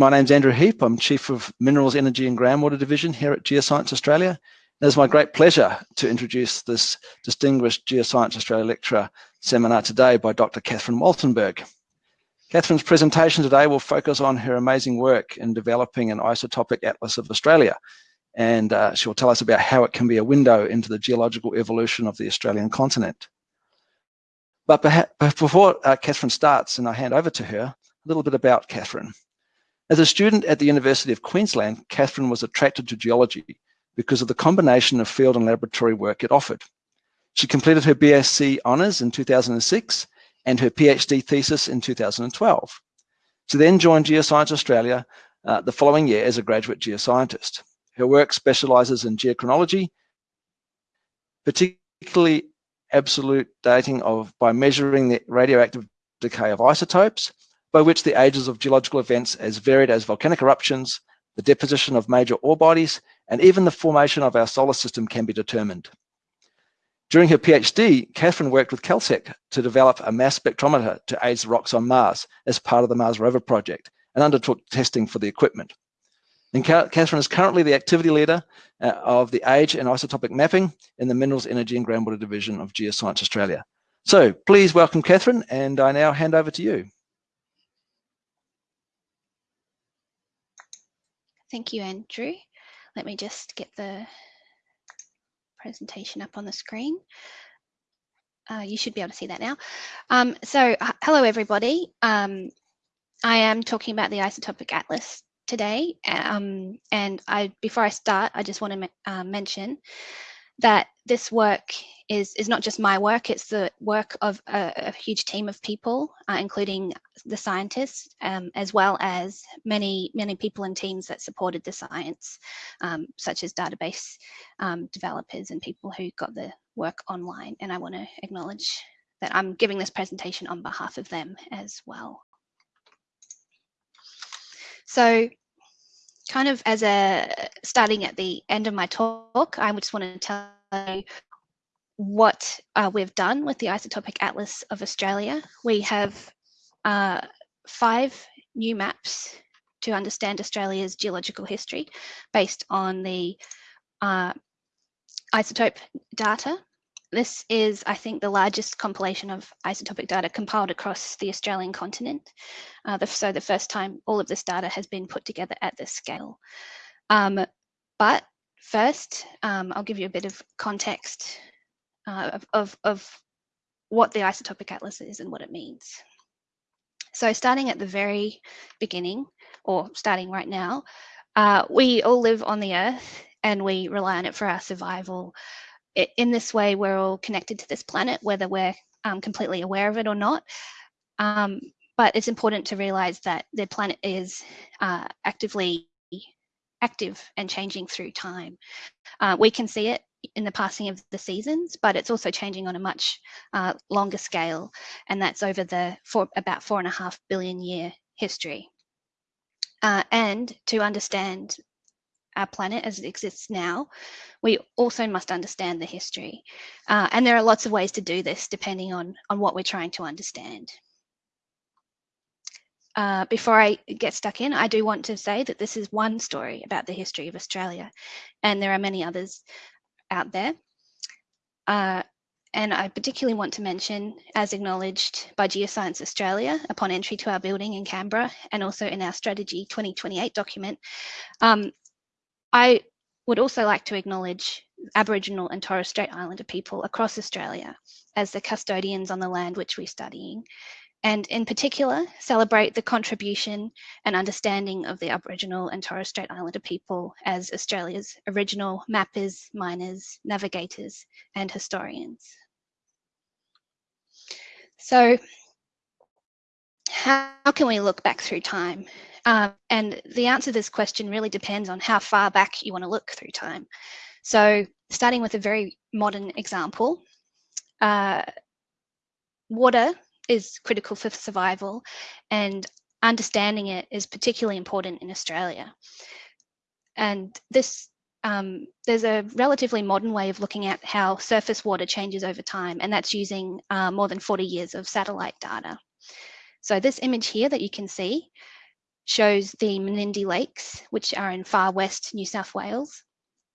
My name's Andrew Heap. I'm Chief of Minerals, Energy and Groundwater Division here at Geoscience Australia. It's my great pleasure to introduce this distinguished Geoscience Australia lecturer seminar today by Dr. Catherine Waltenberg. Catherine's presentation today will focus on her amazing work in developing an isotopic atlas of Australia. And uh, she'll tell us about how it can be a window into the geological evolution of the Australian continent. But before uh, Catherine starts and I hand over to her, a little bit about Catherine. As a student at the University of Queensland, Catherine was attracted to geology because of the combination of field and laboratory work it offered. She completed her BSc honours in 2006 and her PhD thesis in 2012. She then joined Geoscience Australia uh, the following year as a graduate geoscientist. Her work specialises in geochronology, particularly absolute dating of by measuring the radioactive decay of isotopes by which the ages of geological events as varied as volcanic eruptions, the deposition of major ore bodies, and even the formation of our solar system can be determined. During her PhD, Catherine worked with Caltech to develop a mass spectrometer to aid the rocks on Mars as part of the Mars rover project and undertook testing for the equipment. And Catherine is currently the activity leader uh, of the age and isotopic mapping in the Minerals, Energy and Groundwater Division of Geoscience Australia. So please welcome Catherine and I now hand over to you. Thank you, Andrew. Let me just get the presentation up on the screen. Uh, you should be able to see that now. Um, so hello, everybody. Um, I am talking about the isotopic atlas today. Um, and I, before I start, I just want to uh, mention that this work is, is not just my work, it's the work of a, a huge team of people, uh, including the scientists, um, as well as many, many people and teams that supported the science, um, such as database um, developers and people who got the work online. And I want to acknowledge that I'm giving this presentation on behalf of them as well. So kind of as a starting at the end of my talk, I just want to tell you what uh, we've done with the Isotopic Atlas of Australia. We have uh, five new maps to understand Australia's geological history based on the uh, isotope data this is, I think, the largest compilation of isotopic data compiled across the Australian continent. Uh, the, so the first time all of this data has been put together at this scale. Um, but first, um, I'll give you a bit of context uh, of, of, of what the isotopic atlas is and what it means. So starting at the very beginning, or starting right now, uh, we all live on the earth and we rely on it for our survival, in this way, we're all connected to this planet, whether we're um, completely aware of it or not. Um, but it's important to realize that the planet is uh, actively active and changing through time. Uh, we can see it in the passing of the seasons, but it's also changing on a much uh, longer scale, and that's over the for about four and a half billion year history. Uh, and to understand our planet as it exists now, we also must understand the history. Uh, and there are lots of ways to do this depending on, on what we're trying to understand. Uh, before I get stuck in, I do want to say that this is one story about the history of Australia, and there are many others out there. Uh, and I particularly want to mention, as acknowledged by Geoscience Australia upon entry to our building in Canberra, and also in our Strategy 2028 document, um, I would also like to acknowledge Aboriginal and Torres Strait Islander people across Australia as the custodians on the land which we're studying, and in particular celebrate the contribution and understanding of the Aboriginal and Torres Strait Islander people as Australia's original mappers, miners, navigators, and historians. So how can we look back through time um, and the answer to this question really depends on how far back you want to look through time. So starting with a very modern example, uh, water is critical for survival and understanding it is particularly important in Australia. And this um, there's a relatively modern way of looking at how surface water changes over time, and that's using uh, more than 40 years of satellite data. So this image here that you can see shows the Menindee Lakes, which are in far west New South Wales.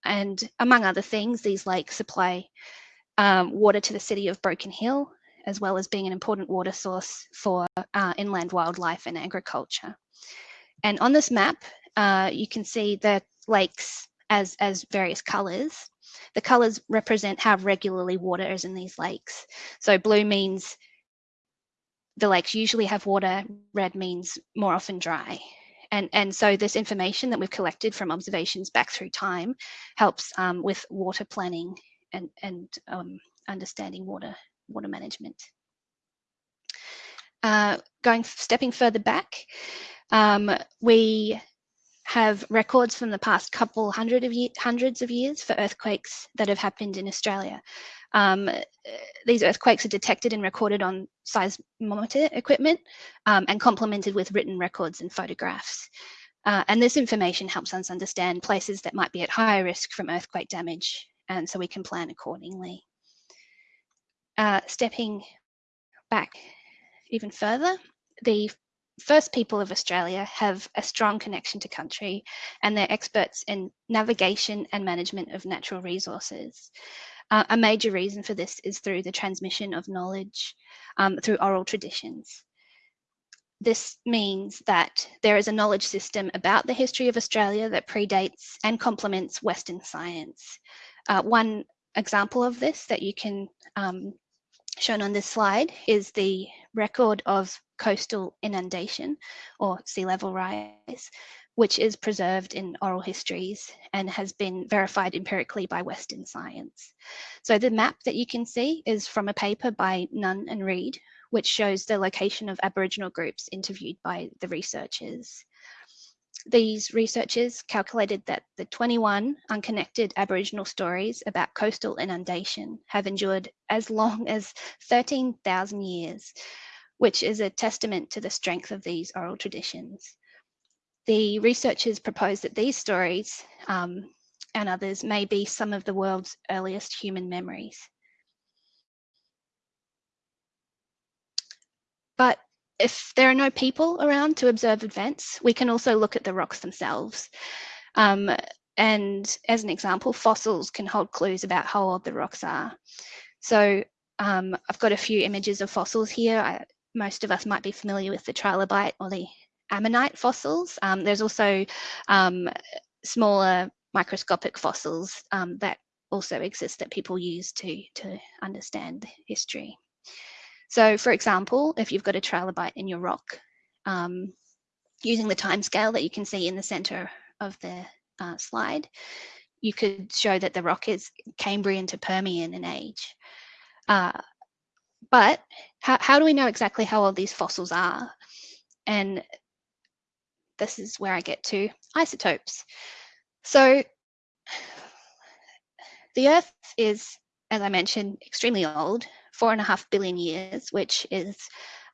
And among other things, these lakes supply um, water to the city of Broken Hill, as well as being an important water source for uh, inland wildlife and agriculture. And on this map, uh, you can see the lakes as, as various colours. The colours represent how regularly water is in these lakes. So blue means the lakes usually have water, red means more often dry. And, and so this information that we've collected from observations back through time helps um, with water planning and, and um, understanding water, water management. Uh, going, stepping further back, um, we have records from the past couple hundred of year, hundreds of years for earthquakes that have happened in Australia. Um, these earthquakes are detected and recorded on seismometer equipment um, and complemented with written records and photographs. Uh, and this information helps us understand places that might be at higher risk from earthquake damage, and so we can plan accordingly. Uh, stepping back even further, the first people of Australia have a strong connection to country and they're experts in navigation and management of natural resources. Uh, a major reason for this is through the transmission of knowledge um, through oral traditions. This means that there is a knowledge system about the history of Australia that predates and complements Western science. Uh, one example of this that you can um, shown on this slide is the record of coastal inundation or sea level rise, which is preserved in oral histories and has been verified empirically by Western science. So the map that you can see is from a paper by Nunn and Reid, which shows the location of Aboriginal groups interviewed by the researchers. These researchers calculated that the 21 unconnected Aboriginal stories about coastal inundation have endured as long as 13,000 years, which is a testament to the strength of these oral traditions. The researchers propose that these stories um, and others may be some of the world's earliest human memories. But if there are no people around to observe events, we can also look at the rocks themselves. Um, and as an example, fossils can hold clues about how old the rocks are. So um, I've got a few images of fossils here. I, most of us might be familiar with the trilobite or the ammonite fossils. Um, there's also um, smaller microscopic fossils um, that also exist that people use to, to understand history. So for example, if you've got a trilobite in your rock, um, using the time scale that you can see in the center of the uh, slide, you could show that the rock is Cambrian to Permian in age. Uh, but how, how do we know exactly how old these fossils are? And this is where I get to isotopes. So the Earth is, as I mentioned, extremely old, four and a half billion years, which is,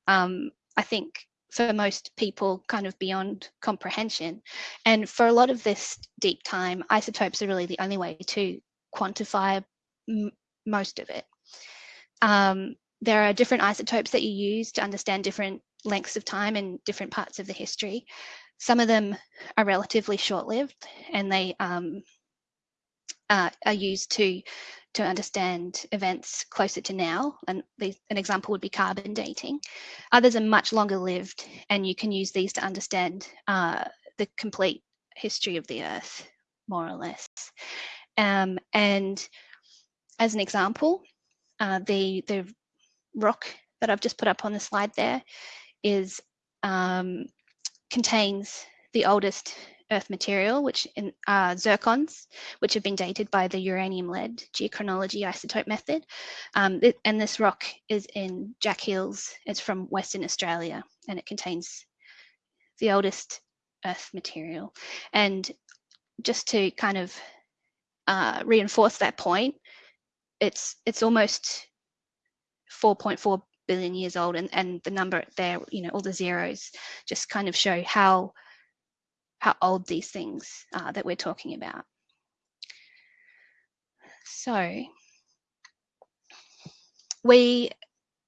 um, I think, for most people, kind of beyond comprehension. And for a lot of this deep time, isotopes are really the only way to quantify most of it. Um, there are different isotopes that you use to understand different lengths of time in different parts of the history. Some of them are relatively short-lived and they um, uh, are used to to understand events closer to now. And these, an example would be carbon dating. Others are much longer lived and you can use these to understand uh, the complete history of the earth, more or less. Um, and as an example, uh, the, the rock that I've just put up on the slide there is um, contains the oldest earth material, which in, are zircons, which have been dated by the uranium-lead geochronology isotope method. Um, and this rock is in Jack Hills. It's from Western Australia, and it contains the oldest earth material. And just to kind of uh, reinforce that point, it's it's almost 4.4 billion years old and, and the number there, you know, all the zeros just kind of show how, how old these things are that we're talking about. So we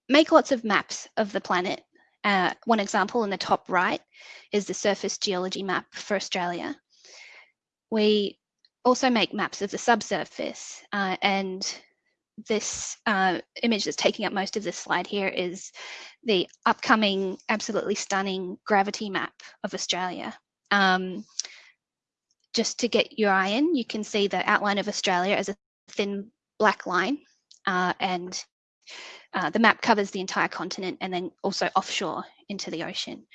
make lots of maps of the planet Uh, one example in the top right is the surface geology map for Australia. We also make maps of the subsurface uh, and this uh, image that's taking up most of this slide here is the upcoming absolutely stunning gravity map of Australia. Um, just to get your eye in, you can see the outline of Australia as a thin black line uh, and uh, the map covers the entire continent and then also offshore into the ocean.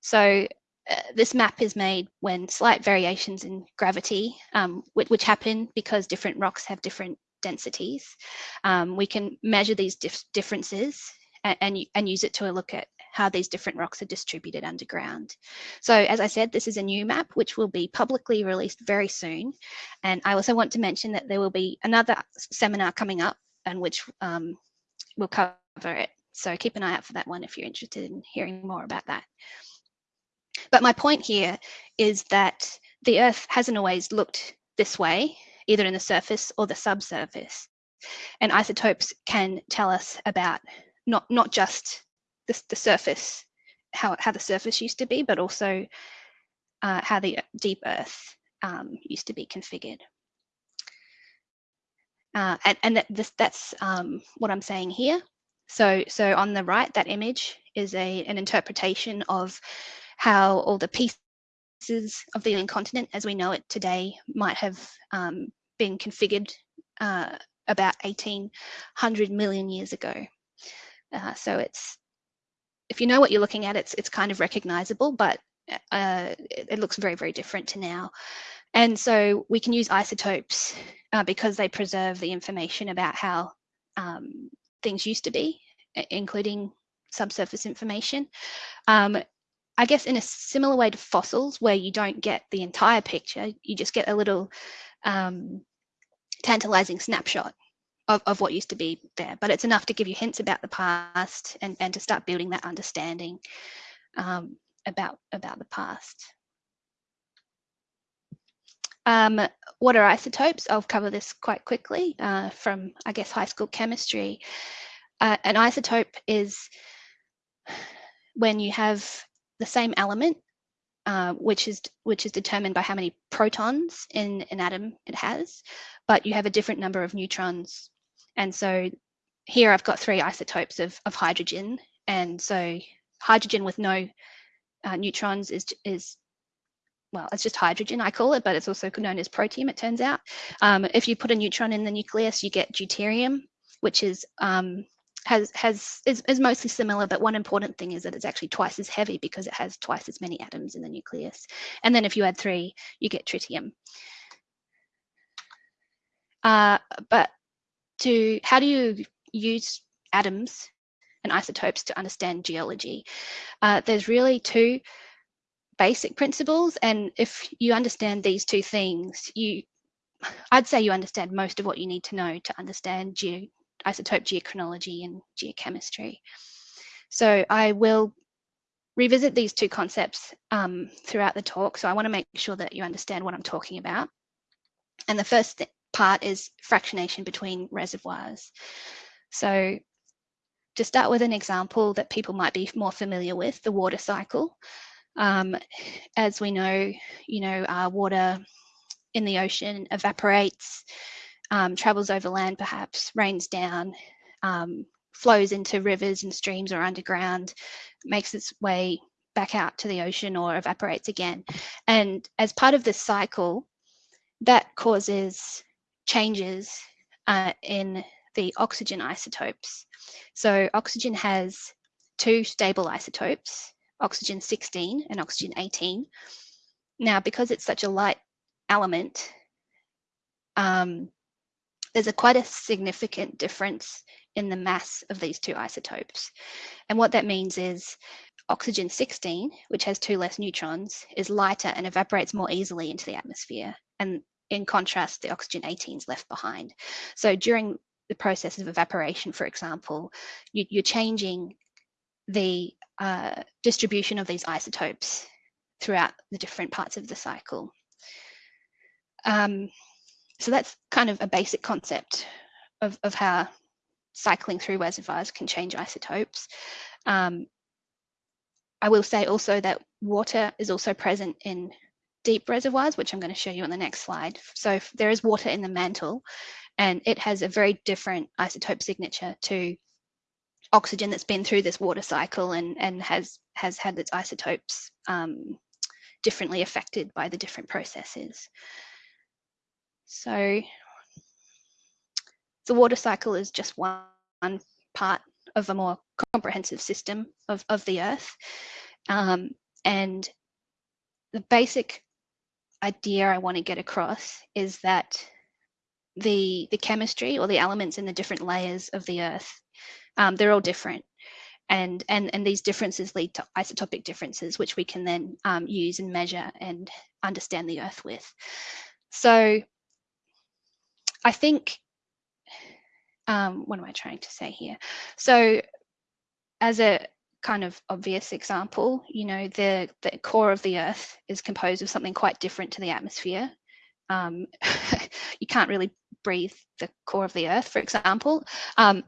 So uh, this map is made when slight variations in gravity, um, which, which, happen because different rocks have different densities. Um, we can measure these dif differences and, and, and use it to look at how these different rocks are distributed underground. So as I said, this is a new map which will be publicly released very soon. And I also want to mention that there will be another seminar coming up and which um, will cover it. So keep an eye out for that one if you're interested in hearing more about that. But my point here is that the Earth hasn't always looked this way, either in the surface or the subsurface. And isotopes can tell us about not, not just the, the surface, how, how the surface used to be, but also uh, how the deep earth um, used to be configured. Uh, and, and that, this, that's um, what I'm saying here. So, so on the right, that image is a, an interpretation of how all the pieces of the alien continent as we know it today might have um, been configured uh, about 1800 million years ago. Uh, so it's if you know what you're looking at, it's it's kind of recognizable, but uh, it, it, looks very, very different to now. And so we can use isotopes uh, because they preserve the information about how um, things used to be, including subsurface information. Um, I guess in a similar way to fossils, where you don't get the entire picture, you just get a little um, tantalizing snapshot of, of what used to be there, but it's enough to give you hints about the past and, and to start building that understanding um, about, about the past. Um, what are isotopes? I'll cover this quite quickly uh, from, I guess, high school chemistry. Uh, an isotope is when you have the same element, uh, which is which is determined by how many protons in an atom it has, but you have a different number of neutrons and so here I've got three isotopes of, of hydrogen. And so hydrogen with no uh, neutrons is, is, well, it's just hydrogen, I call it, but it's also known as protium, it turns out. Um, if you put a neutron in the nucleus, you get deuterium, which is um, has has is, is mostly similar, but one important thing is that it's actually twice as heavy because it has twice as many atoms in the nucleus. And then if you add three, you get tritium. Uh, but to how do you use atoms and isotopes to understand geology? Uh, there's really two basic principles. And if you understand these two things, you I'd say you understand most of what you need to know to understand isotope geochronology and geochemistry. So I will revisit these two concepts um, throughout the talk. So I want to make sure that you understand what I'm talking about. And the first part is fractionation between reservoirs. So to start with an example that people might be more familiar with, the water cycle. Um, as we know, you know, water in the ocean evaporates, um, travels over land perhaps, rains down, um, flows into rivers and streams or underground, makes its way back out to the ocean or evaporates again. And as part of this cycle, that causes changes uh, in the oxygen isotopes. So oxygen has two stable isotopes, oxygen 16 and oxygen 18. Now, because it's such a light element, um, there's a quite a significant difference in the mass of these two isotopes. And what that means is oxygen 16, which has two less neutrons, is lighter and evaporates more easily into the atmosphere. And in contrast, the oxygen 18 is left behind. So during the process of evaporation, for example, you, are changing the uh, distribution of these isotopes throughout the different parts of the cycle. Um, so that's kind of a basic concept of, of how cycling through reservoirs can change isotopes. Um, I will say also that water is also present in deep reservoirs, which I'm going to show you on the next slide. So there is water in the mantle and it has a very different isotope signature to oxygen that's been through this water cycle and, and has, has had its isotopes um, differently affected by the different processes. So the water cycle is just one part of a more comprehensive system of, of the Earth. Um, and the basic idea I want to get across is that the, the chemistry or the elements in the different layers of the Earth, um, they're all different. And, and, and these differences lead to isotopic differences, which we can then um, use and measure and understand the Earth with. So I think, um, what am I trying to say here? So as a kind of obvious example, you know, the, the core of the Earth is composed of something quite different to the atmosphere. Um, you can't really breathe the core of the Earth, for example. Um,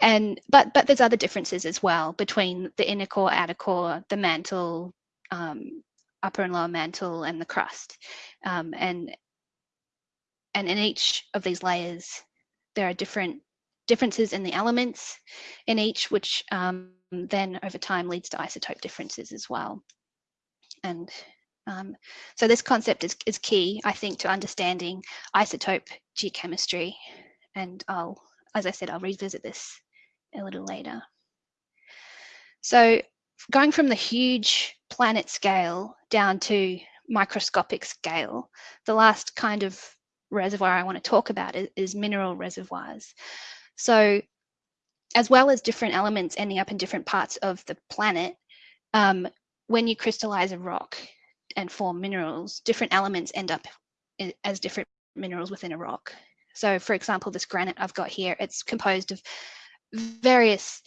and but but there's other differences as well between the inner core, outer core, the mantle, um, upper and lower mantle, and the crust. Um, and and in each of these layers, there are different differences in the elements in each, which um, then over time leads to isotope differences as well. And um, so this concept is, is key, I think, to understanding isotope geochemistry. And I'll, as I said, I'll revisit this a little later. So going from the huge planet scale down to microscopic scale, the last kind of reservoir I want to talk about is, is mineral reservoirs. So as well as different elements ending up in different parts of the planet, um, when you crystallize a rock and form minerals, different elements end up as different minerals within a rock. So for example, this granite I've got here, it's composed of various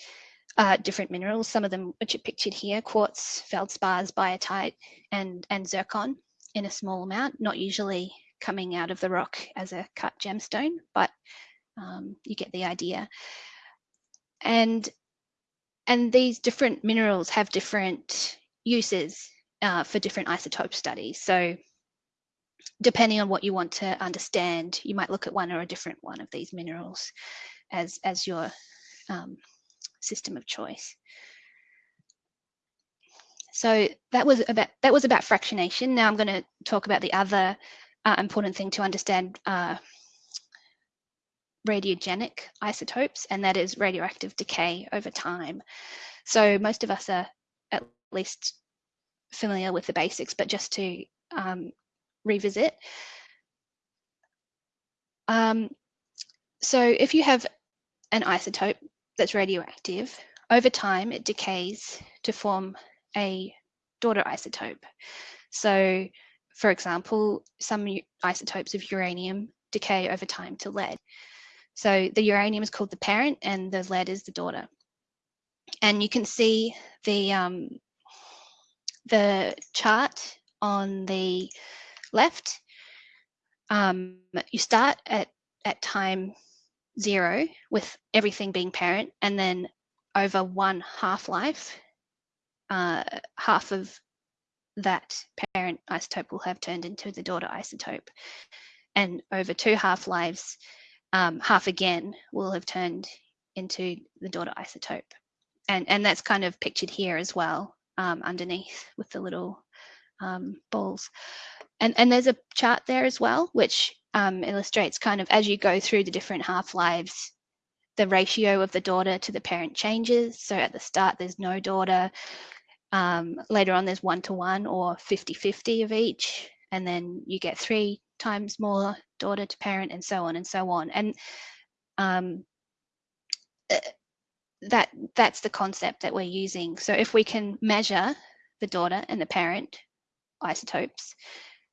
uh, different minerals, some of them which are pictured here, quartz, feldspars, biotite, and, and zircon in a small amount, not usually coming out of the rock as a cut gemstone, but um, you get the idea and and these different minerals have different uses uh, for different isotope studies. So depending on what you want to understand, you might look at one or a different one of these minerals as, as your um, system of choice. So that was about that was about fractionation. Now I'm going to talk about the other uh, important thing to understand uh, radiogenic isotopes, and that is radioactive decay over time. So most of us are at least familiar with the basics, but just to um, revisit. Um, so if you have an isotope that's radioactive, over time it decays to form a daughter isotope. So for example, some isotopes of uranium decay over time to lead. So the uranium is called the parent and the lead is the daughter. And you can see the, um, the chart on the left. Um, you start at, at time zero with everything being parent and then over one half-life, uh, half of that parent isotope will have turned into the daughter isotope. And over two half-lives, um, half again will have turned into the daughter isotope. And, and that's kind of pictured here as well um, underneath with the little um, balls. And, and there's a chart there as well, which um, illustrates kind of as you go through the different half-lives, the ratio of the daughter to the parent changes. So at the start, there's no daughter. Um, later on, there's one-to-one -one or 50-50 of each. And then you get three times more daughter to parent and so on and so on. And um, uh, that that's the concept that we're using. So if we can measure the daughter and the parent isotopes,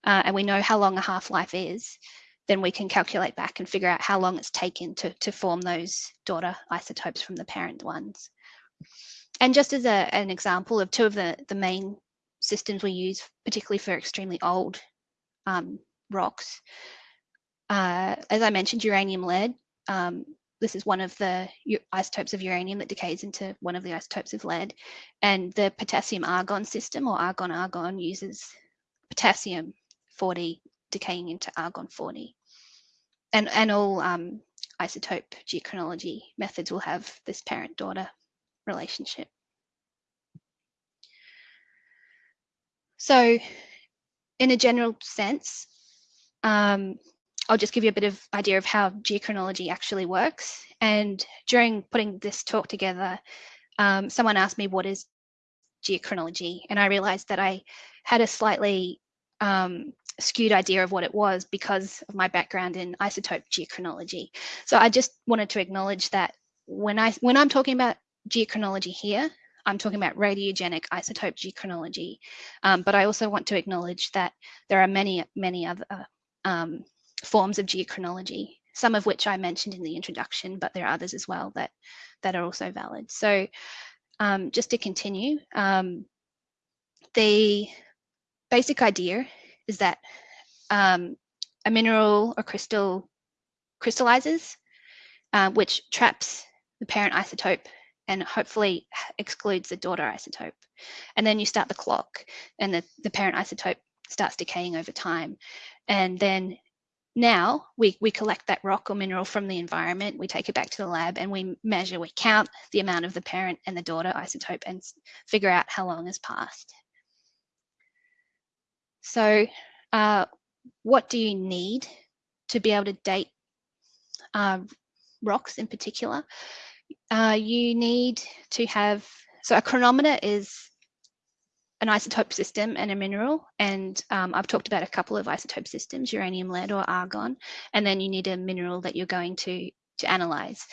uh, and we know how long a half-life is, then we can calculate back and figure out how long it's taken to, to form those daughter isotopes from the parent ones. And just as a, an example of two of the, the main systems we use, particularly for extremely old um, rocks. Uh, as I mentioned, uranium lead. Um, this is one of the isotopes of uranium that decays into one of the isotopes of lead. And the potassium argon system or argon argon uses potassium 40 decaying into argon 40. And, and all um, isotope geochronology methods will have this parent daughter relationship. So in a general sense, um, I'll just give you a bit of idea of how geochronology actually works. And during putting this talk together, um, someone asked me what is geochronology, and I realized that I had a slightly um, skewed idea of what it was because of my background in isotope geochronology. So I just wanted to acknowledge that when I when I'm talking about geochronology here, I'm talking about radiogenic isotope geochronology, um, but I also want to acknowledge that there are many, many other um, forms of geochronology, some of which I mentioned in the introduction, but there are others as well that, that are also valid. So um, just to continue, um, the basic idea is that um, a mineral or crystal crystallizes, uh, which traps the parent isotope and hopefully excludes the daughter isotope. And then you start the clock and the, the parent isotope starts decaying over time. And then now we, we collect that rock or mineral from the environment, we take it back to the lab and we measure, we count the amount of the parent and the daughter isotope and figure out how long has passed. So uh, what do you need to be able to date uh, rocks in particular? uh, you need to have, so a chronometer is an isotope system and a mineral. And um, I've talked about a couple of isotope systems, uranium, lead or argon. And then you need a mineral that you're going to, to analyze.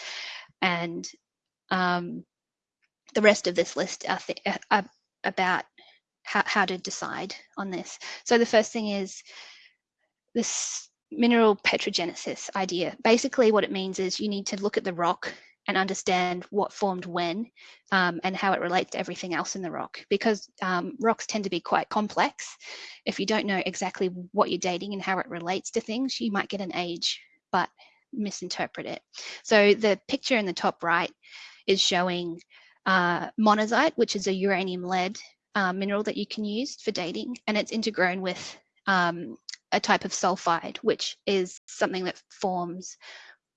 And um, the rest of this list are, are about how, how to decide on this. So the first thing is this mineral petrogenesis idea. Basically what it means is you need to look at the rock and understand what formed when um, and how it relates to everything else in the rock. Because um, rocks tend to be quite complex. If you don't know exactly what you're dating and how it relates to things, you might get an age, but misinterpret it. So the picture in the top right is showing uh, monazite, which is a uranium lead uh, mineral that you can use for dating, and it's intergrown with um, a type of sulfide, which is something that forms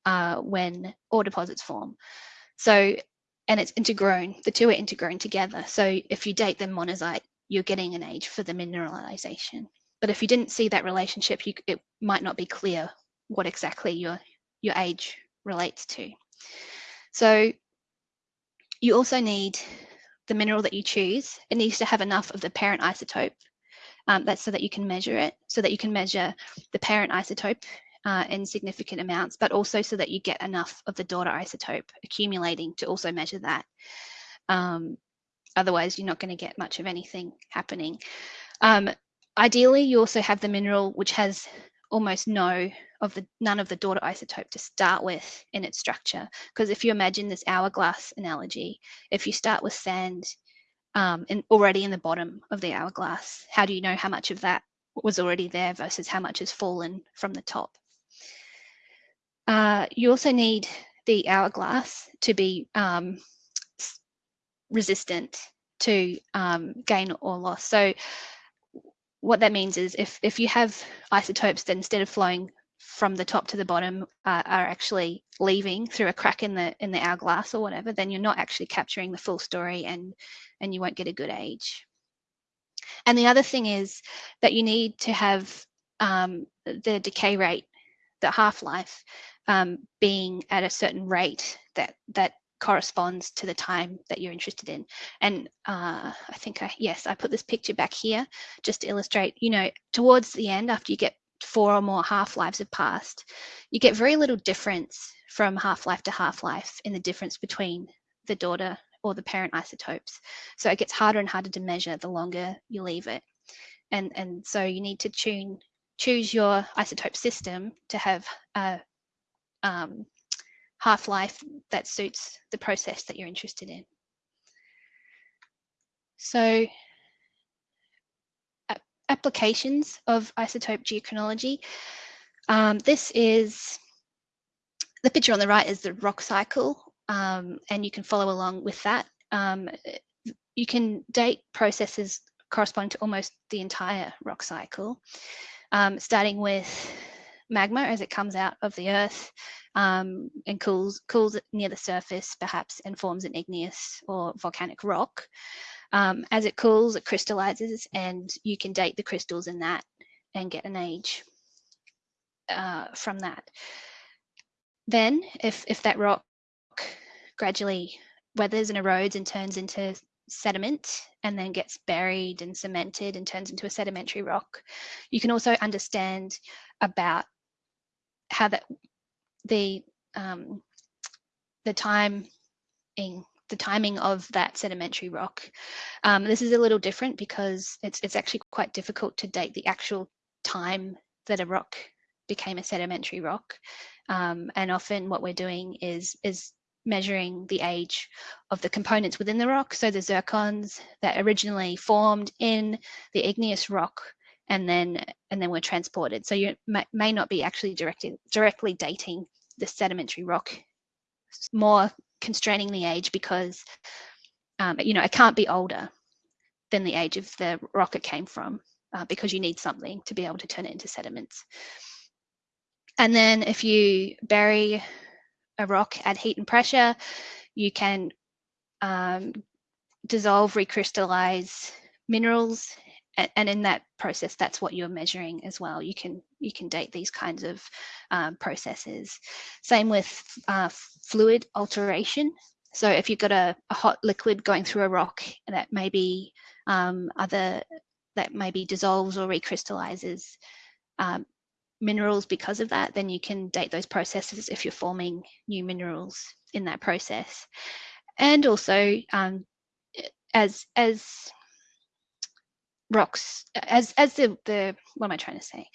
uh, when ore deposits form. So, and it's intergrown, the two are intergrown together. So if you date them monazite, you're getting an age for the mineralization. But if you didn't see that relationship, you, it might not be clear what exactly your, your age relates to. So you also need the mineral that you choose. It needs to have enough of the parent isotope. Um, that's so that you can measure it, so that you can measure the parent isotope uh, in significant amounts, but also so that you get enough of the daughter isotope accumulating to also measure that. Um, otherwise, you're not going to get much of anything happening. Um, ideally, you also have the mineral which has almost no of the none of the daughter isotope to start with in its structure. Because if you imagine this hourglass analogy, if you start with sand um, in, already in the bottom of the hourglass, how do you know how much of that was already there versus how much has fallen from the top? Uh, you also need the hourglass to be um, resistant to um, gain or loss. So what that means is if, if you have isotopes that instead of flowing from the top to the bottom uh, are actually leaving through a crack in the in the hourglass or whatever, then you're not actually capturing the full story and and you won't get a good age. And the other thing is that you need to have um, the decay rate, the half-life, um, being at a certain rate that that corresponds to the time that you're interested in. And uh, I think I, yes, I put this picture back here just to illustrate, you know, towards the end, after you get four or more half-lives have passed, you get very little difference from half-life to half-life in the difference between the daughter or the parent isotopes. So it gets harder and harder to measure the longer you leave it. And, and so you need to tune choose your isotope system to have a um, half-life that suits the process that you're interested in. So applications of isotope geochronology. Um, this is the picture on the right is the rock cycle, um, and you can follow along with that. Um, you can date processes corresponding to almost the entire rock cycle, um, starting with magma as it comes out of the earth um, and cools, cools near the surface perhaps and forms an igneous or volcanic rock. Um, as it cools, it crystallizes and you can date the crystals in that and get an age uh, from that. Then if, if that rock gradually weathers and erodes and turns into sediment and then gets buried and cemented and turns into a sedimentary rock, you can also understand about how that the um, the timing the timing of that sedimentary rock. Um, this is a little different because it's it's actually quite difficult to date the actual time that a rock became a sedimentary rock. Um, and often what we're doing is is measuring the age of the components within the rock. So the zircons that originally formed in the igneous rock and then and then were transported. So you may, may not be actually directly directly dating the sedimentary rock, more constraining the age because um, you know it can't be older than the age of the rock it came from uh, because you need something to be able to turn it into sediments. And then if you bury a rock at heat and pressure, you can um, dissolve, recrystallize minerals and in that process that's what you're measuring as well. You can you can date these kinds of um, processes. Same with uh, fluid alteration. So if you've got a, a, hot liquid going through a rock that maybe um, other that maybe dissolves or recrystallizes um, minerals because of that then you can date those processes if you're forming new minerals in that process. And also um, as as rocks as as the the what am I trying to say?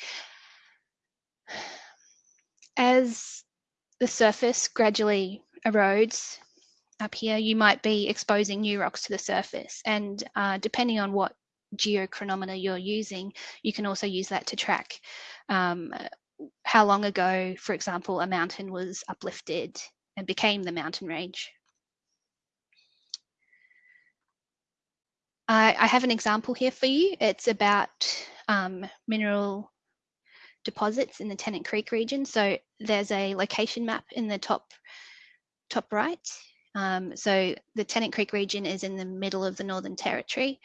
As the surface gradually erodes up here, you might be exposing new rocks to the surface, and uh, depending on what geochronometer you're using, you can also use that to track um, how long ago, for example, a mountain was uplifted and became the mountain range. I, I have an example here for you. It's about um, mineral deposits in the Tennant Creek region. So there's a location map in the top top right. Um, so the Tennant Creek region is in the middle of the Northern Territory.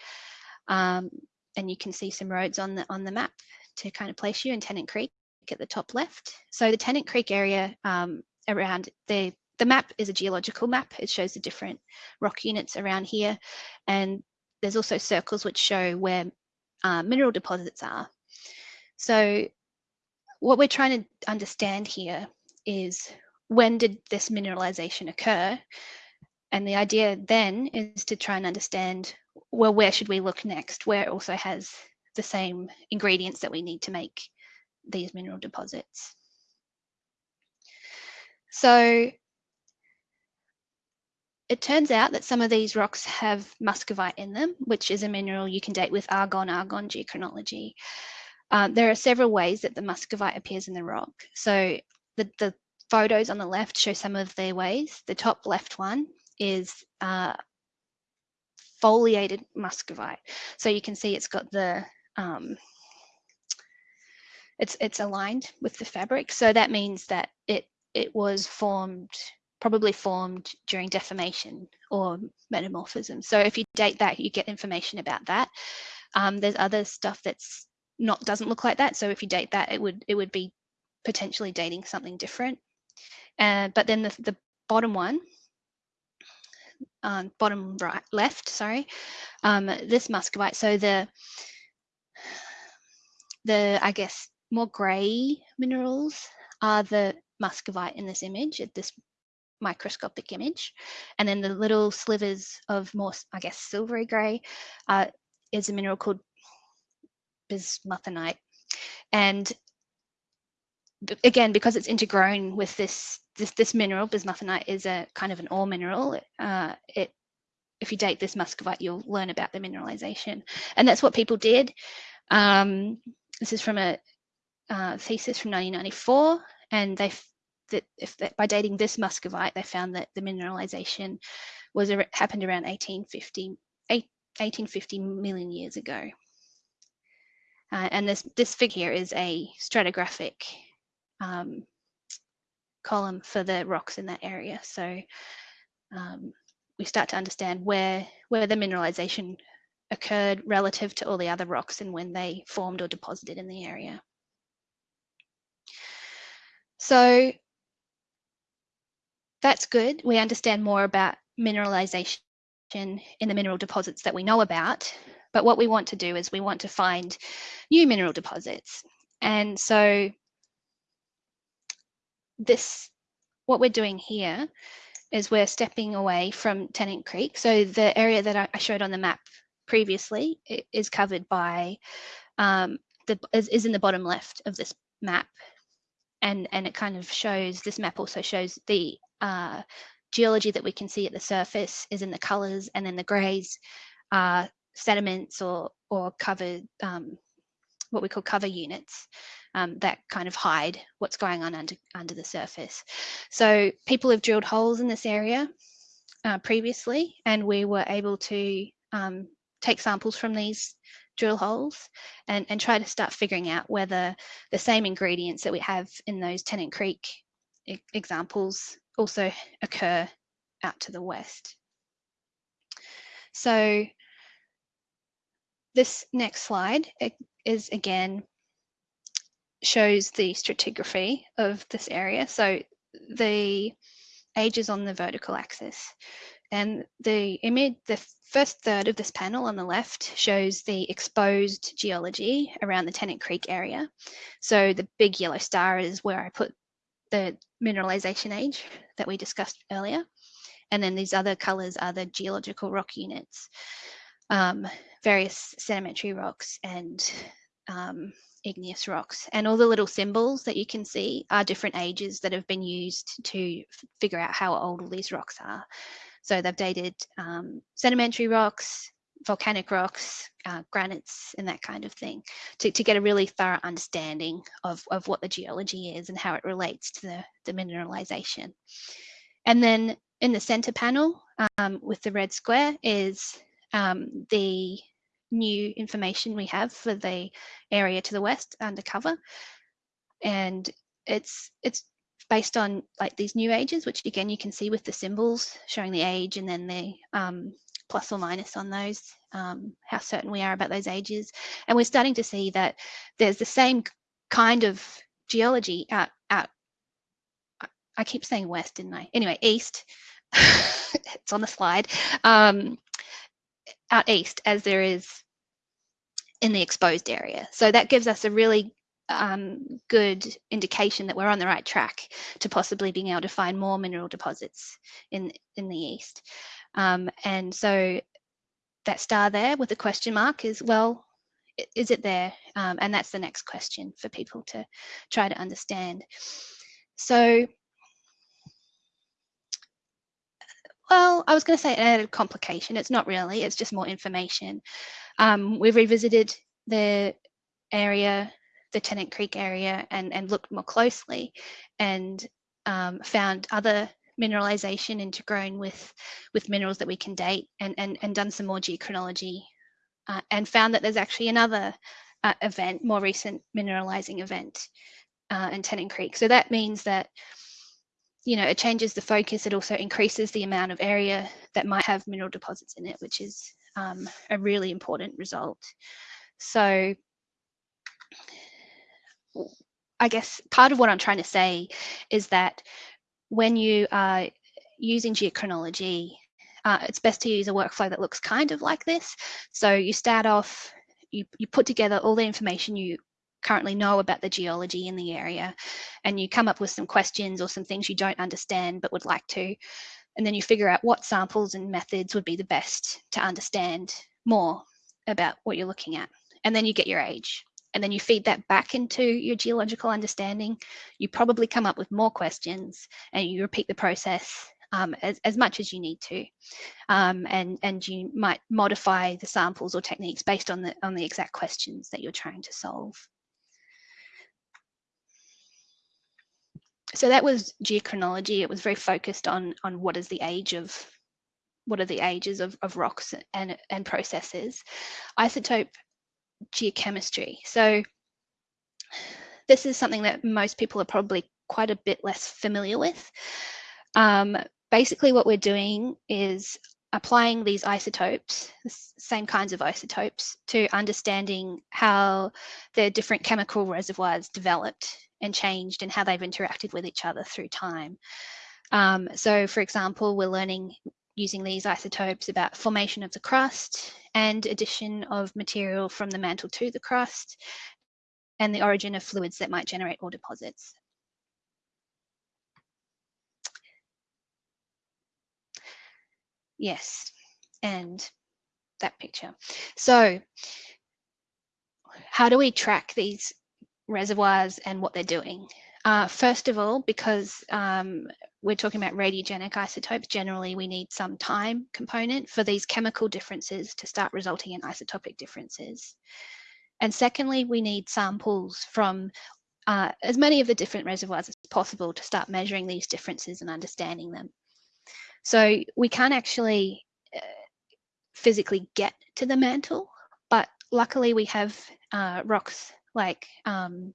Um, and you can see some roads on the on the map to kind of place you in Tennant Creek at the top left. So the Tennant Creek area um, around the the map is a geological map. It shows the different rock units around here. And there's also circles which show where uh, mineral deposits are. So what we're trying to understand here is when did this mineralization occur? And the idea then is to try and understand, well, where should we look next? Where it also has the same ingredients that we need to make these mineral deposits. So it turns out that some of these rocks have muscovite in them, which is a mineral you can date with argon-argon geochronology. Uh, there are several ways that the muscovite appears in the rock. So the, the photos on the left show some of their ways. The top left one is uh, foliated muscovite. So you can see it's got the, um, it's, it's aligned with the fabric. So that means that it, it was formed probably formed during deformation or metamorphism. So if you date that, you get information about that. Um, there's other stuff that's not doesn't look like that. So if you date that, it would it would be potentially dating something different. Uh, but then the, the bottom one, um, bottom right left, sorry, um, this muscovite. So the the I guess more grey minerals are the muscovite in this image at this microscopic image. And then the little slivers of more, I guess, silvery gray uh, is a mineral called bismuthinite. And again, because it's intergrown with this, this, this mineral, bismuthinite is a kind of an ore mineral. Uh, it, if you date this muscovite, you'll learn about the mineralization. And that's what people did. Um, this is from a uh, thesis from 1994, and they that if that by dating this muscovite, they found that the mineralization was happened around 1850, 1850 million years ago. Uh, and this, this figure is a stratigraphic um, column for the rocks in that area. So um, we start to understand where, where the mineralization occurred relative to all the other rocks and when they formed or deposited in the area. So that's good. We understand more about mineralization in the mineral deposits that we know about. But what we want to do is we want to find new mineral deposits. And so this, what we're doing here is we're stepping away from Tennant Creek. So the area that I showed on the map previously is covered by, um, the, is, is in the bottom left of this map. And, and it kind of shows, this map also shows the uh, geology that we can see at the surface is in the colors and then the grays are sediments or, or covered, um, what we call cover units um, that kind of hide what's going on under, under the surface. So people have drilled holes in this area uh, previously and we were able to um, take samples from these drill holes and, and try to start figuring out whether the same ingredients that we have in those Tennant Creek e examples also occur out to the west. So this next slide is again shows the stratigraphy of this area. So the ages on the vertical axis and the image, the first third of this panel on the left shows the exposed geology around the Tennant Creek area. So the big yellow star is where I put the mineralization age that we discussed earlier. And then these other colors are the geological rock units, um, various sedimentary rocks and um, igneous rocks. And all the little symbols that you can see are different ages that have been used to figure out how old all these rocks are. So they've dated um, sedimentary rocks, volcanic rocks, uh, granites, and that kind of thing to, to get a really thorough understanding of, of what the geology is and how it relates to the, the mineralization. And then in the center panel um, with the red square is um, the new information we have for the area to the west undercover. And it's it's based on like these new ages, which again you can see with the symbols showing the age and then the um, plus or minus on those, um, how certain we are about those ages. And we're starting to see that there's the same kind of geology out, out I keep saying west, didn't I? Anyway, east, it's on the slide, um, out east as there is in the exposed area. So that gives us a really um, good indication that we're on the right track to possibly being able to find more mineral deposits in, in the east. Um, and so that star there with the question mark is, well, is it there? Um, and that's the next question for people to try to understand. So well, I was going to say added complication. It's not really, it's just more information. Um, we've revisited the area, the Tennant Creek area, and, and looked more closely and um, found other mineralization intergrown with, with minerals that we can date and, and, and done some more geochronology uh, and found that there's actually another uh, event, more recent mineralizing event uh, in Tennant Creek. So that means that you know, it changes the focus. It also increases the amount of area that might have mineral deposits in it, which is um, a really important result. So I guess part of what I'm trying to say is that when you are using geochronology, uh, it's best to use a workflow that looks kind of like this. So you start off, you, you put together all the information you currently know about the geology in the area and you come up with some questions or some things you don't understand but would like to and then you figure out what samples and methods would be the best to understand more about what you're looking at and then you get your age and then you feed that back into your geological understanding you probably come up with more questions and you repeat the process um, as, as much as you need to um, and and you might modify the samples or techniques based on the on the exact questions that you're trying to solve so that was geochronology. It was very focused on on what is the age of what are the ages of, of rocks and, and processes. Isotope geochemistry. So this is something that most people are probably quite a bit less familiar with. Um, basically what we're doing is applying these isotopes, the same kinds of isotopes, to understanding how the different chemical reservoirs developed and changed and how they've interacted with each other through time. Um, so for example, we're learning using these isotopes about formation of the crust and addition of material from the mantle to the crust and the origin of fluids that might generate ore deposits. Yes, and that picture. So how do we track these reservoirs and what they're doing? Uh, first of all, because um, we're talking about radiogenic isotopes, generally we need some time component for these chemical differences to start resulting in isotopic differences. And secondly, we need samples from uh, as many of the different reservoirs as possible to start measuring these differences and understanding them. So we can't actually uh, physically get to the mantle, but luckily we have uh, rocks like um,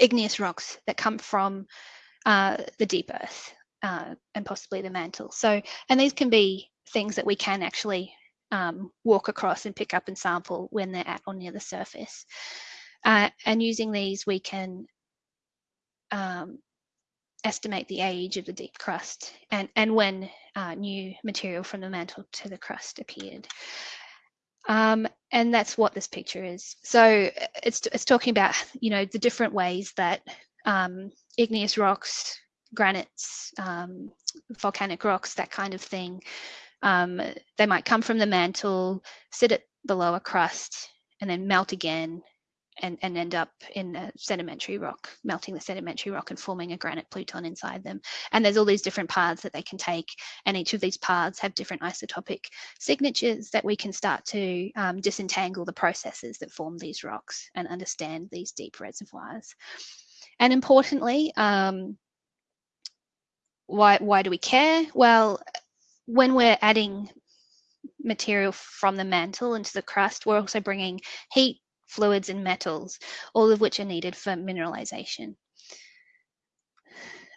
igneous rocks that come from uh, the deep earth uh, and possibly the mantle. So, and these can be things that we can actually um, walk across and pick up and sample when they're at or near the surface. Uh, and using these, we can um, estimate the age of the deep crust and, and when uh, new material from the mantle to the crust appeared. Um, and that's what this picture is. So it's, it's talking about, you know, the different ways that um, igneous rocks, granites, um, volcanic rocks, that kind of thing, um, they might come from the mantle, sit at the lower crust, and then melt again and, and end up in a sedimentary rock, melting the sedimentary rock and forming a granite pluton inside them. And there's all these different paths that they can take, and each of these paths have different isotopic signatures that we can start to um, disentangle the processes that form these rocks and understand these deep reservoirs. And importantly, um, why, why do we care? Well, when we're adding material from the mantle into the crust, we're also bringing heat fluids and metals, all of which are needed for mineralization.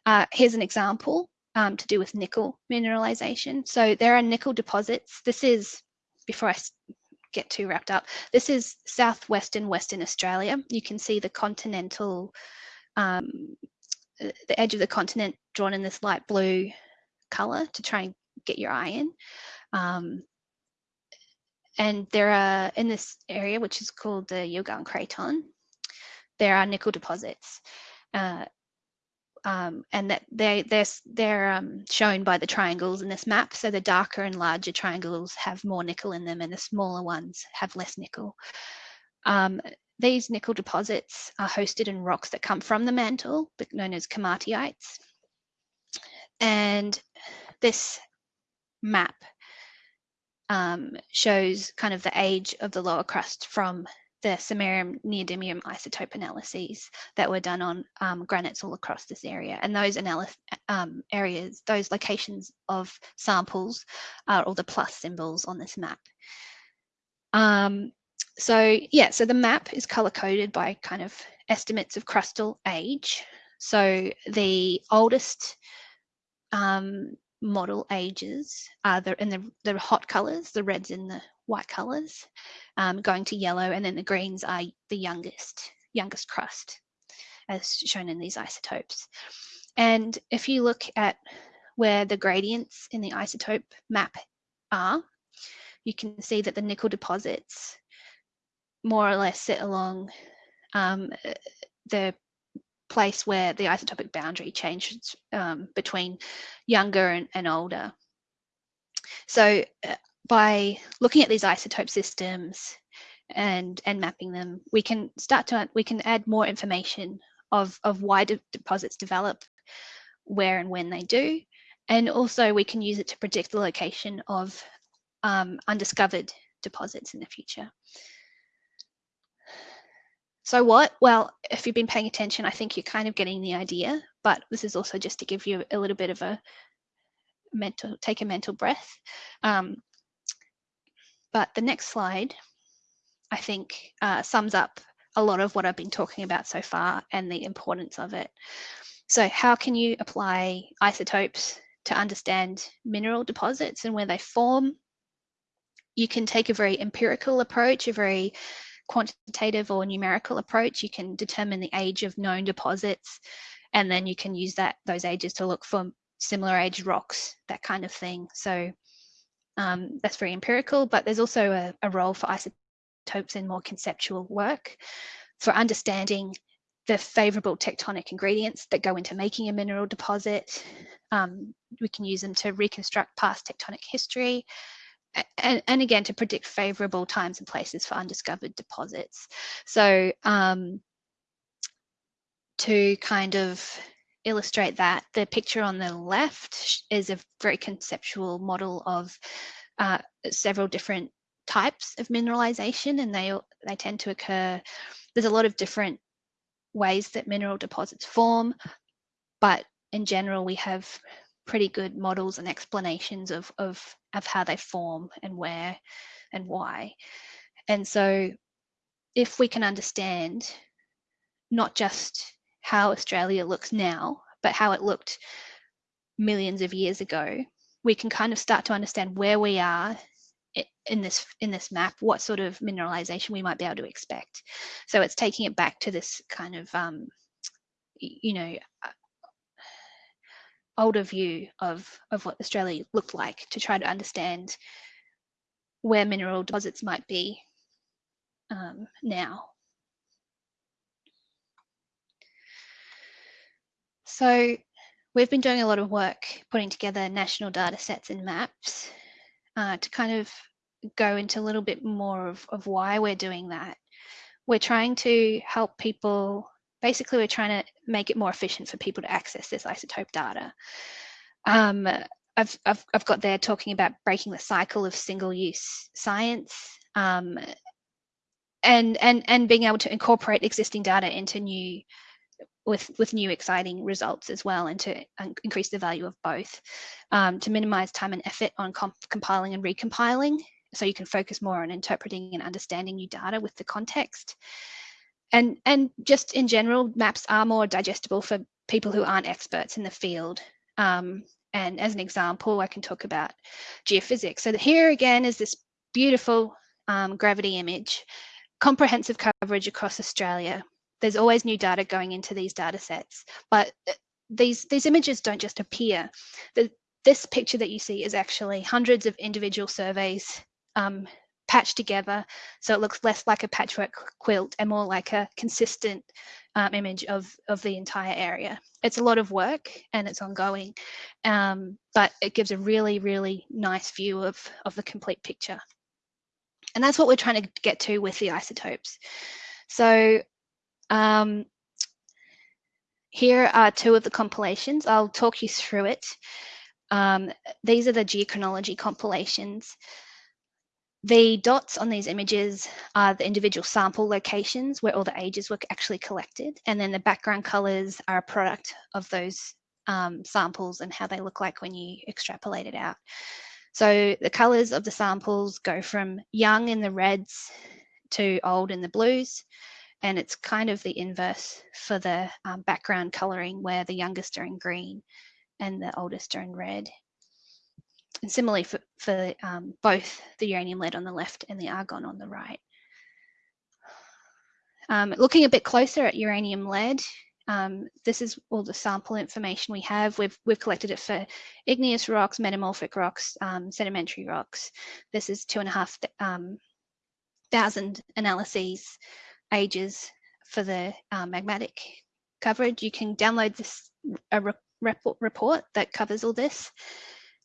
Uh, here's an example um, to do with nickel mineralization. So there are nickel deposits. This is, before I get too wrapped up, this is southwestern Western Australia. You can see the continental, um, uh, the edge of the continent drawn in this light blue color to try and get your eye in. Um, and there are, in this area, which is called the Yilgarn Craton, there are nickel deposits. Uh, um, and that they, they're, they're um, shown by the triangles in this map. So the darker and larger triangles have more nickel in them and the smaller ones have less nickel. Um, these nickel deposits are hosted in rocks that come from the mantle, but known as komatiites. And this map um, shows kind of the age of the lower crust from the samarium neodymium isotope analyses that were done on um, granites all across this area. And those um, areas, those locations of samples are all the plus symbols on this map. Um, so yeah, so the map is color coded by kind of estimates of crustal age. So the oldest um, model ages are the, in the, the hot colors, the reds in the white colors, um, going to yellow, and then the greens are the youngest, youngest crust, as shown in these isotopes. And if you look at where the gradients in the isotope map are, you can see that the nickel deposits more or less sit along um, the place where the isotopic boundary changes um, between younger and, and older. So uh, by looking at these isotope systems and and mapping them, we can start to we can add more information of of why de deposits develop, where and when they do, and also we can use it to predict the location of um, undiscovered deposits in the future. So what? Well, if you've been paying attention, I think you're kind of getting the idea. but this is also just to give you a little bit of a mental, take a mental breath. Um, but the next slide, I think, uh, sums up a lot of what I've been talking about so far and the importance of it. So how can you apply isotopes to understand mineral deposits and where they form? You can take a very empirical approach, a very quantitative or numerical approach. You can determine the age of known deposits, and then you can use that those ages to look for similar age rocks, that kind of thing. So um, that's very empirical, but there's also a, a role for isotopes in more conceptual work for understanding the favorable tectonic ingredients that go into making a mineral deposit. Um, we can use them to reconstruct past tectonic history and, and, again to predict favorable times and places for undiscovered deposits. So um, to kind of illustrate that, the picture on the left is a very conceptual model of uh, several different types of mineralization and they, they tend to occur, there's a lot of different ways that mineral deposits form, but in general we have pretty good models and explanations of, of, of how they form and where and why. And so if we can understand not just how Australia looks now, but how it looked millions of years ago, we can kind of start to understand where we are in this in this map, what sort of mineralization we might be able to expect. So it's taking it back to this kind of, um, you know, uh, older view of, of what Australia looked like to try to understand where mineral deposits might be um, now. So we've been doing a lot of work putting together national data sets and maps uh, to kind of go into a little bit more of, of why we're doing that. We're trying to help people, basically we're trying to make it more efficient for people to access this isotope data. Um, I've, I've, I've got there talking about breaking the cycle of single-use science um, and, and, and being able to incorporate existing data into new with with new exciting results as well and to increase the value of both um, to minimize time and effort on comp compiling and recompiling so you can focus more on interpreting and understanding new data with the context and and just in general maps are more digestible for people who aren't experts in the field. Um, and as an example I can talk about geophysics. So here again is this beautiful um, gravity image comprehensive coverage across Australia. There's always new data going into these data sets, but uh, these, these images don't just appear. The, this picture that you see is actually hundreds of individual surveys um, patched together so it looks less like a patchwork quilt and more like a consistent um, image of, of the entire area. It's a lot of work and it's ongoing, um, but it gives a really, really nice view of, of the complete picture. And that's what we're trying to get to with the isotopes. So um, here are two of the compilations. I'll talk you through it. Um, these are the geochronology compilations. The dots on these images are the individual sample locations where all the ages were actually collected. And then the background colors are a product of those um, samples and how they look like when you extrapolate it out. So the colors of the samples go from young in the reds to old in the blues and it's kind of the inverse for the um, background coloring where the youngest are in green and the oldest are in red. And similarly for, for um, both the uranium lead on the left and the argon on the right. Um, looking a bit closer at uranium lead, um, this is all the sample information we have. We've, we've collected it for igneous rocks, metamorphic rocks, um, sedimentary rocks. This is two and a half um, thousand analyses ages for the uh, magmatic coverage. You can download this a re report that covers all this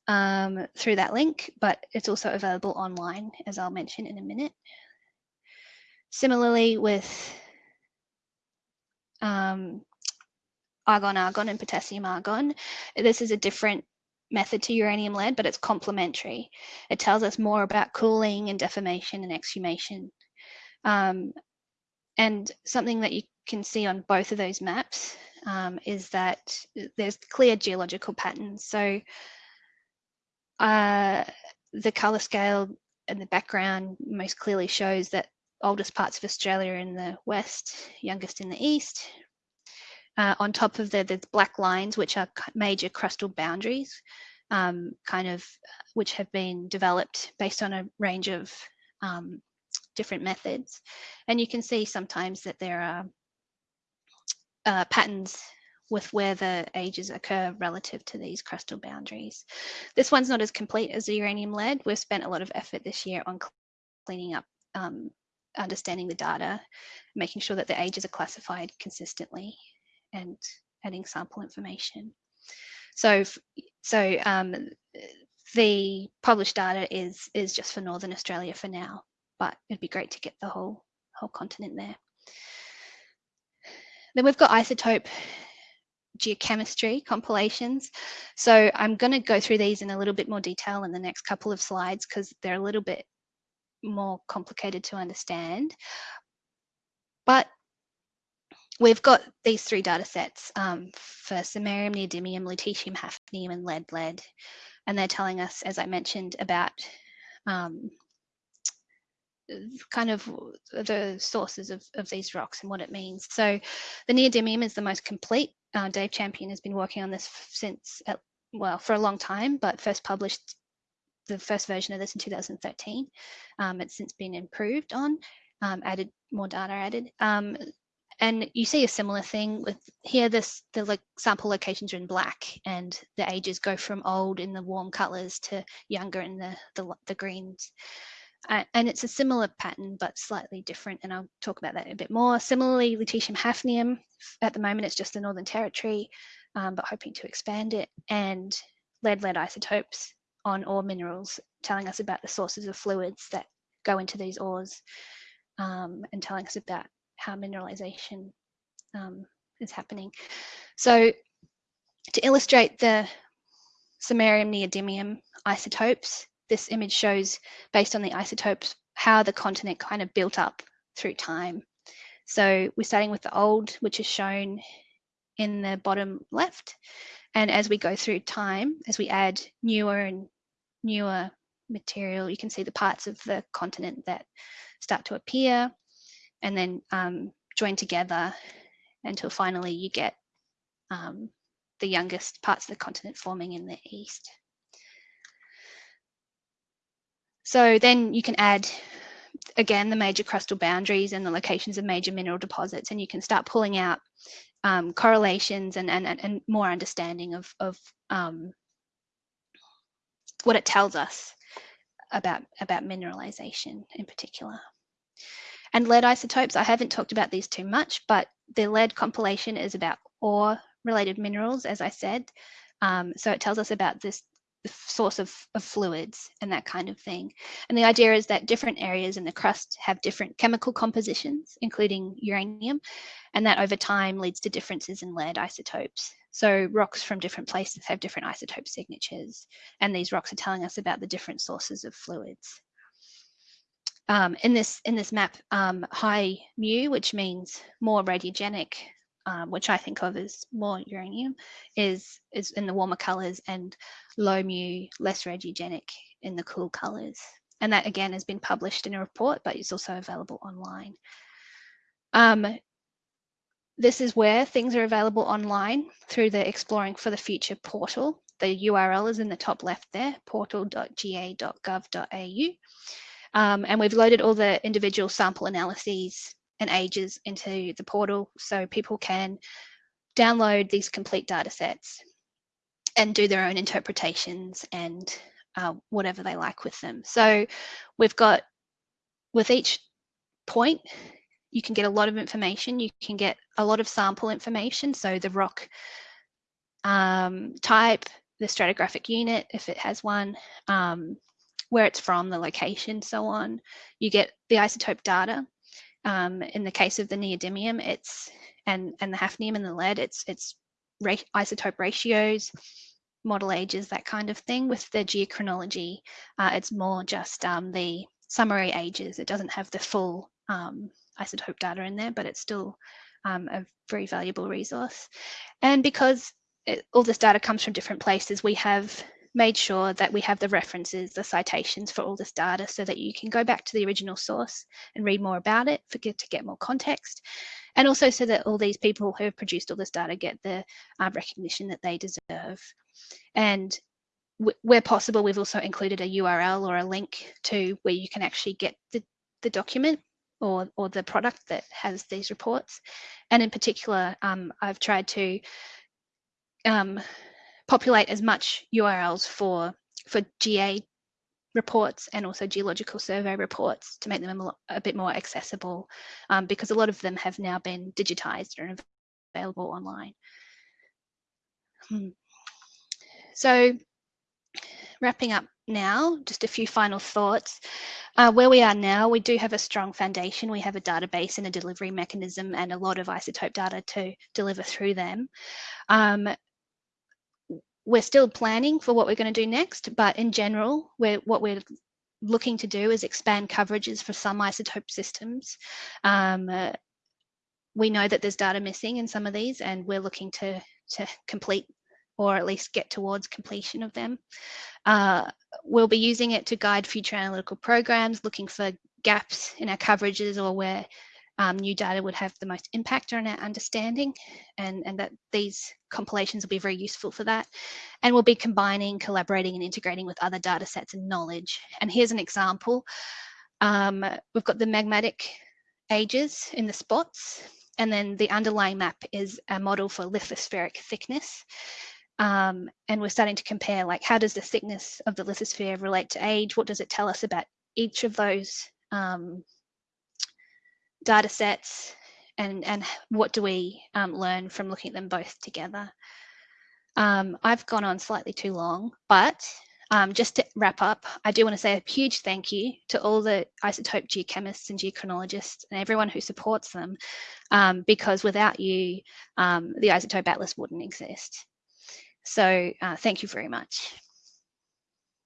um, through that link, but it's also available online, as I'll mention in a minute. Similarly with um, argon argon and potassium argon, this is a different method to uranium lead, but it's complementary. It tells us more about cooling and deformation and exhumation. Um, and something that you can see on both of those maps um, is that there's clear geological patterns. So uh, the colour scale in the background most clearly shows that oldest parts of Australia in the west, youngest in the east. Uh, on top of the, there's black lines, which are major crustal boundaries, um, kind of, which have been developed based on a range of um, different methods. And you can see sometimes that there are uh, patterns with where the ages occur relative to these crustal boundaries. This one's not as complete as the uranium lead. We've spent a lot of effort this year on cleaning up, um, understanding the data, making sure that the ages are classified consistently and adding sample information. So, so um, the published data is, is just for Northern Australia for now, but it'd be great to get the whole, whole continent there. Then we've got isotope geochemistry compilations. So I'm going to go through these in a little bit more detail in the next couple of slides because they're a little bit more complicated to understand. But we've got these three data sets um, for samarium, neodymium, lutetium, hafnium, and lead lead. And they're telling us, as I mentioned, about um, kind of the sources of, of these rocks and what it means. So the neodymium is the most complete. Uh, Dave Champion has been working on this since, at, well, for a long time, but first published the first version of this in 2013. Um, it's since been improved on, um, added more data added. Um, and you see a similar thing with here, this the sample locations are in black and the ages go from old in the warm colors to younger in the, the, the greens. Uh, and it's a similar pattern, but slightly different. And I'll talk about that a bit more. Similarly, lutetium hafnium, at the moment, it's just the Northern Territory, um, but hoping to expand it. And lead-lead isotopes on ore minerals, telling us about the sources of fluids that go into these ores um, and telling us about how mineralization um, is happening. So to illustrate the samarium neodymium isotopes, this image shows, based on the isotopes, how the continent kind of built up through time. So we're starting with the old, which is shown in the bottom left. And as we go through time, as we add newer and newer material, you can see the parts of the continent that start to appear and then um, join together until finally you get um, the youngest parts of the continent forming in the east. So then you can add, again, the major crustal boundaries and the locations of major mineral deposits, and you can start pulling out um, correlations and, and, and more understanding of, of um, what it tells us about, about mineralization in particular. And lead isotopes, I haven't talked about these too much, but the lead compilation is about ore related minerals, as I said. Um, so it tells us about this source of, of fluids and that kind of thing. And the idea is that different areas in the crust have different chemical compositions, including uranium, and that over time leads to differences in lead isotopes. So rocks from different places have different isotope signatures, and these rocks are telling us about the different sources of fluids. Um, in this in this map, um, high mu, which means more radiogenic, um, which I think of as more uranium, is is in the warmer colors, and low mu, less radiogenic in the cool colors. And that again has been published in a report, but it's also available online. Um, this is where things are available online through the Exploring for the Future portal. The URL is in the top left there, portal.ga.gov.au. Um, and we've loaded all the individual sample analyses and ages into the portal so people can download these complete data sets and do their own interpretations and uh, whatever they like with them. So we've got, with each point, you can get a lot of information. You can get a lot of sample information. So the rock um, type, the stratigraphic unit, if it has one, um, where it's from, the location, so on. You get the isotope data. Um, in the case of the neodymium, it's and and the hafnium and the lead, it's it's isotope ratios, model ages, that kind of thing. With the geochronology, uh, it's more just um, the summary ages. It doesn't have the full um, isotope data in there, but it's still um, a very valuable resource. And because it, all this data comes from different places, we have made sure that we have the references, the citations for all this data so that you can go back to the original source and read more about it for to get more context. And also so that all these people who have produced all this data get the uh, recognition that they deserve. And where possible, we've also included a URL or a link to where you can actually get the, the document or, or the product that has these reports. And in particular, um, I've tried to um, populate as much URLs for, for GA reports and also geological survey reports to make them a, a bit more accessible um, because a lot of them have now been digitized and available online. Hmm. So wrapping up now, just a few final thoughts. Uh, where we are now, we do have a strong foundation. We have a database and a delivery mechanism and a lot of isotope data to deliver through them. Um, we're still planning for what we're going to do next, but in general, we're, what we're looking to do is expand coverages for some isotope systems. Um, uh, we know that there's data missing in some of these and we're looking to, to complete or at least get towards completion of them. Uh, we'll be using it to guide future analytical programs, looking for gaps in our coverages or where um, new data would have the most impact on our understanding and, and that these compilations will be very useful for that. And we'll be combining, collaborating and integrating with other data sets and knowledge. And here's an example. Um, we've got the magmatic ages in the spots and then the underlying map is a model for lithospheric thickness. Um, and we're starting to compare like how does the thickness of the lithosphere relate to age? What does it tell us about each of those um, data sets and, and what do we um, learn from looking at them both together? Um, I've gone on slightly too long, but um, just to wrap up, I do want to say a huge thank you to all the isotope geochemists and geochronologists and everyone who supports them, um, because without you, um, the Isotope Atlas wouldn't exist. So uh, thank you very much.